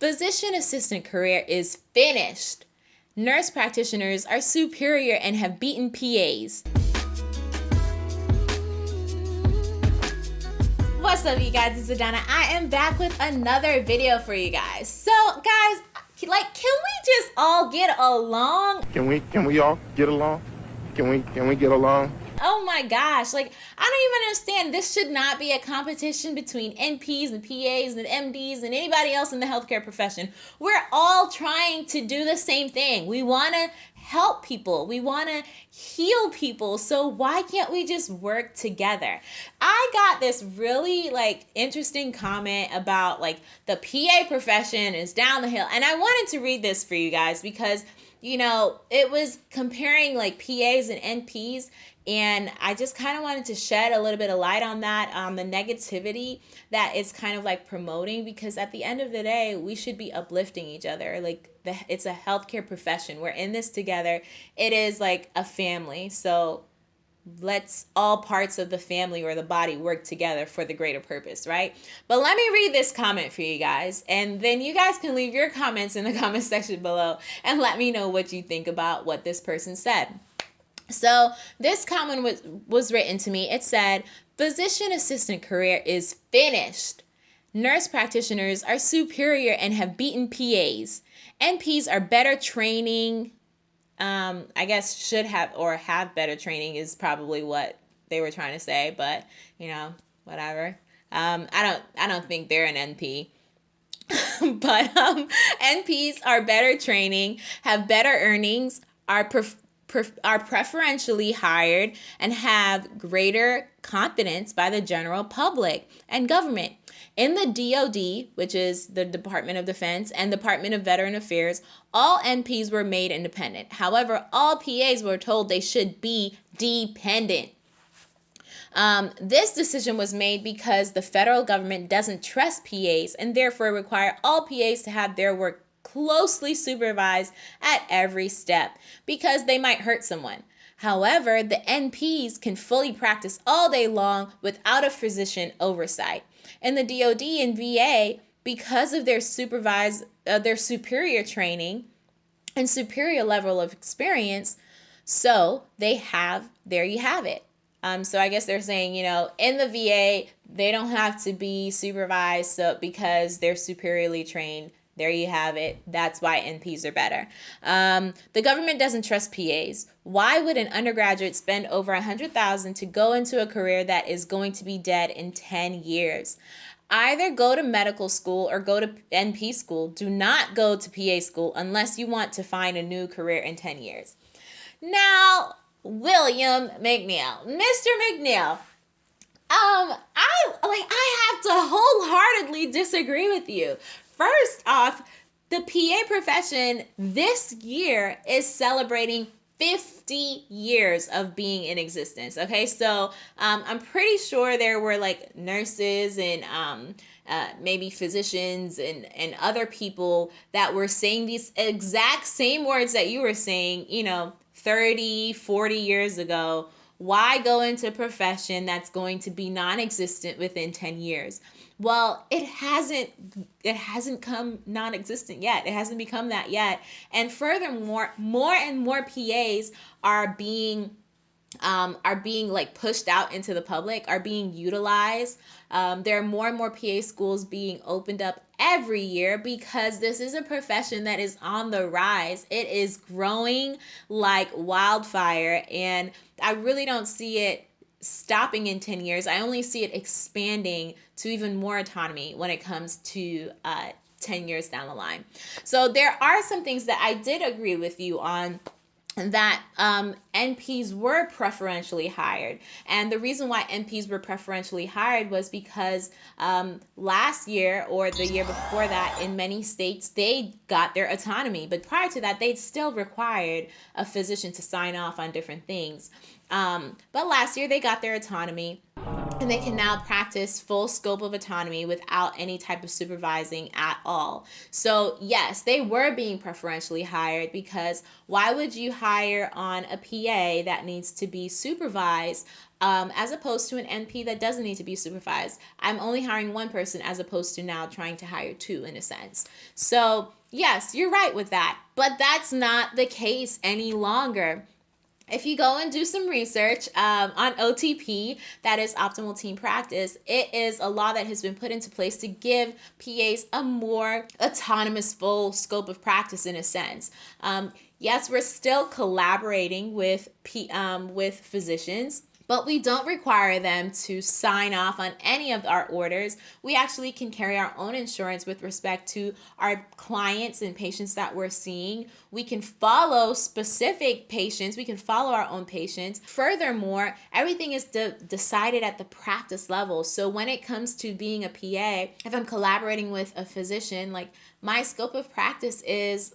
Physician assistant career is finished. Nurse practitioners are superior and have beaten PAs. What's up, you guys? It's Adana. I am back with another video for you guys. So, guys, like, can we just all get along? Can we? Can we all get along? Can we? Can we get along? Oh my gosh, like I don't even understand. This should not be a competition between NPs and PAs and MDs and anybody else in the healthcare profession. We're all trying to do the same thing. We want to help people. We want to heal people. So why can't we just work together? I got this really like interesting comment about like the PA profession is down the hill and I wanted to read this for you guys because you know, it was comparing like PAs and NPs and I just kind of wanted to shed a little bit of light on that, on um, the negativity that it's kind of like promoting, because at the end of the day, we should be uplifting each other. Like, the, it's a healthcare profession. We're in this together. It is like a family. So let's all parts of the family or the body work together for the greater purpose, right? But let me read this comment for you guys, and then you guys can leave your comments in the comment section below and let me know what you think about what this person said. So this comment was, was written to me. It said, physician assistant career is finished. Nurse practitioners are superior and have beaten PAs. NPs are better training. Um, I guess should have or have better training is probably what they were trying to say, but you know, whatever. Um, I don't I don't think they're an NP. but um, NPs are better training, have better earnings, are perf- are preferentially hired and have greater confidence by the general public and government. In the DoD, which is the Department of Defense, and Department of Veteran Affairs, all NPs were made independent. However, all PAs were told they should be dependent. Um, this decision was made because the federal government doesn't trust PAs and therefore require all PAs to have their work closely supervised at every step because they might hurt someone. However, the NPs can fully practice all day long without a physician oversight. And the DoD and VA, because of their supervised uh, their superior training and superior level of experience, so they have there you have it. Um, so I guess they're saying, you know, in the VA, they don't have to be supervised so because they're superiorly trained there you have it. That's why NPs are better. Um, the government doesn't trust PAs. Why would an undergraduate spend over a hundred thousand to go into a career that is going to be dead in 10 years? Either go to medical school or go to NP school. Do not go to PA school unless you want to find a new career in 10 years. Now, William McNeil, Mr. McNeil, um, I like I have to wholeheartedly disagree with you. First off, the PA profession this year is celebrating 50 years of being in existence. Okay, so um, I'm pretty sure there were like nurses and um, uh, maybe physicians and, and other people that were saying these exact same words that you were saying, you know, 30, 40 years ago. Why go into a profession that's going to be non existent within 10 years? well it hasn't it hasn't come non-existent yet it hasn't become that yet and furthermore more and more pas are being um, are being like pushed out into the public are being utilized um, there are more and more pa schools being opened up every year because this is a profession that is on the rise it is growing like wildfire and i really don't see it stopping in 10 years. I only see it expanding to even more autonomy when it comes to uh, 10 years down the line. So there are some things that I did agree with you on that um, NPs were preferentially hired. And the reason why NPs were preferentially hired was because um, last year or the year before that, in many states, they got their autonomy. But prior to that, they'd still required a physician to sign off on different things. Um, but last year, they got their autonomy. And they can now practice full scope of autonomy without any type of supervising at all. So, yes, they were being preferentially hired because why would you hire on a PA that needs to be supervised um, as opposed to an NP that doesn't need to be supervised? I'm only hiring one person as opposed to now trying to hire two in a sense. So, yes, you're right with that, but that's not the case any longer if you go and do some research um, on OTP, that is optimal team practice, it is a law that has been put into place to give PAs a more autonomous, full scope of practice in a sense. Um, yes, we're still collaborating with P, um, with physicians but we don't require them to sign off on any of our orders. We actually can carry our own insurance with respect to our clients and patients that we're seeing. We can follow specific patients, we can follow our own patients. Furthermore, everything is de- decided at the practice level. So when it comes to being a PA, if I'm collaborating with a physician, like my scope of practice is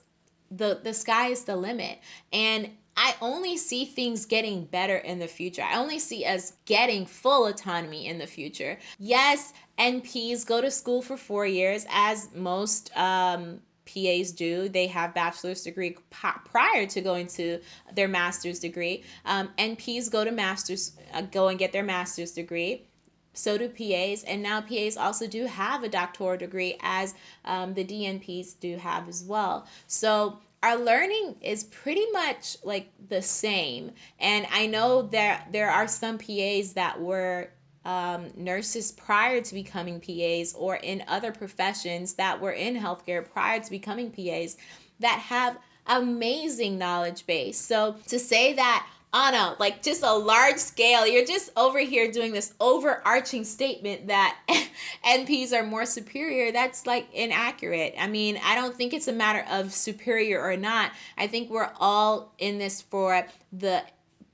the the sky is the limit and I only see things getting better in the future. I only see us getting full autonomy in the future. Yes, NPs go to school for four years, as most um, PAs do. They have bachelor's degree prior to going to their master's degree. Um, NPs go to master's, uh, go and get their master's degree. So do PAs, and now PAs also do have a doctoral degree, as um, the DNPs do have as well. So our learning is pretty much like the same. And I know that there are some PAs that were um, nurses prior to becoming PAs or in other professions that were in healthcare prior to becoming PAs that have amazing knowledge base. So to say that on a like just a large scale. You're just over here doing this overarching statement that nps are more superior. That's like inaccurate. I mean i don't think it's a matter of superior or not. I think we're all in this for the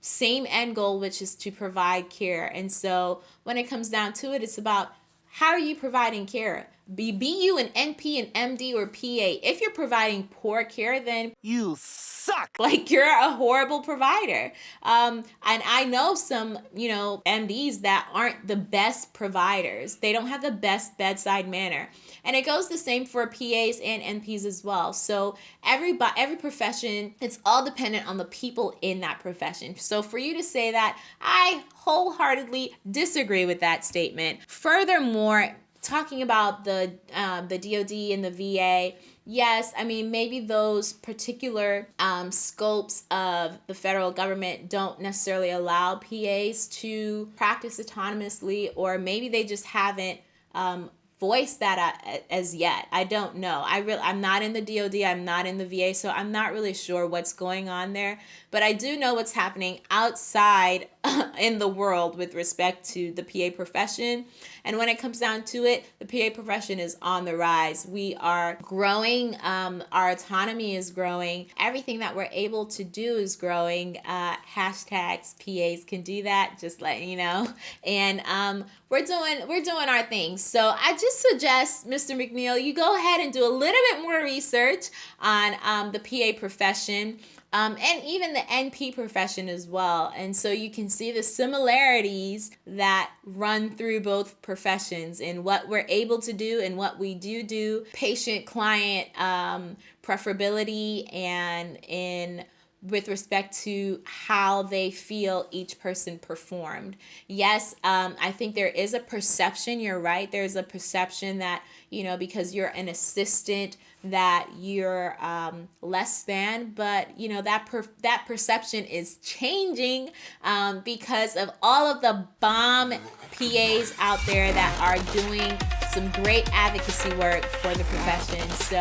same end goal which is to provide care. And so when it comes down to it it's about how are you providing care be, be you an NP, an MD, or PA. If you're providing poor care, then you suck. Like you're a horrible provider. Um, and I know some, you know, MDs that aren't the best providers. They don't have the best bedside manner. And it goes the same for PAs and NPs as well. So every every profession, it's all dependent on the people in that profession. So for you to say that, I wholeheartedly disagree with that statement. Furthermore, talking about the um, the DoD and the VA, yes, I mean maybe those particular um, scopes of the federal government don't necessarily allow PAs to practice autonomously, or maybe they just haven't um, voice that as yet. I don't know. I really I'm not in the DoD, I'm not in the VA, so I'm not really sure what's going on there, but I do know what's happening outside in the world with respect to the PA profession. And when it comes down to it, the PA profession is on the rise. We are growing, um, our autonomy is growing, everything that we're able to do is growing. Uh, hashtags PAs can do that, just letting you know. And um, we're doing we're doing our things. So I just suggest, Mr. McNeil, you go ahead and do a little bit more research on um, the PA profession um, and even the NP profession as well. And so you can see the similarities that run through both professions in what we're able to do and what we do do, patient client um, preferability, and in with respect to how they feel each person performed. Yes, um, I think there is a perception, you're right, there's a perception that, you know, because you're an assistant that you're um, less than, but you know that per- that perception is changing um, because of all of the bomb PAs out there that are doing some great advocacy work for the profession. So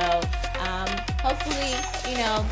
um, hopefully, you know,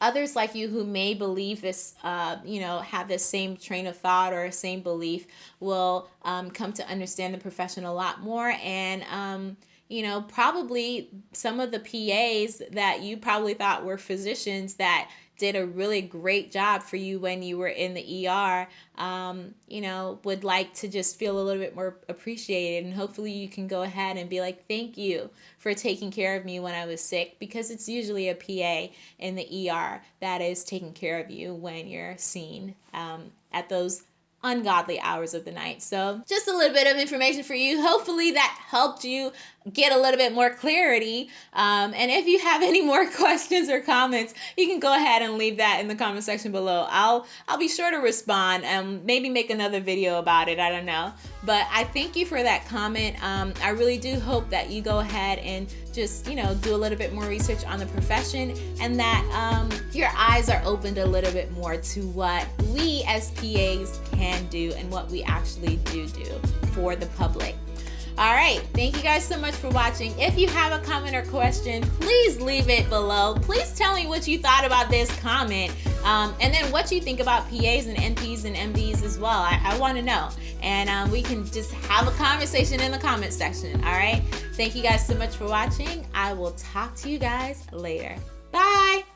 others like you who may believe this, uh, you know, have this same train of thought or same belief will um, come to understand the profession a lot more and um, you know, probably some of the PAs that you probably thought were physicians that did a really great job for you when you were in the ER, um, you know, would like to just feel a little bit more appreciated. And hopefully you can go ahead and be like, thank you for taking care of me when I was sick, because it's usually a PA in the ER that is taking care of you when you're seen um, at those ungodly hours of the night. So, just a little bit of information for you. Hopefully, that helped you get a little bit more clarity. Um, and if you have any more questions or comments, you can go ahead and leave that in the comment section below. I'll I'll be sure to respond and maybe make another video about it. I don't know. But I thank you for that comment. Um, I really do hope that you go ahead and just, you know, do a little bit more research on the profession and that um, your eyes are opened a little bit more to what we as PAs can do and what we actually do do for the public. All right, thank you guys so much for watching. If you have a comment or question, please leave it below. Please tell me what you thought about this comment um, and then what do you think about PAs and NPs and MDs as well. I, I want to know. And um, we can just have a conversation in the comment section. All right, thank you guys so much for watching. I will talk to you guys later. Bye.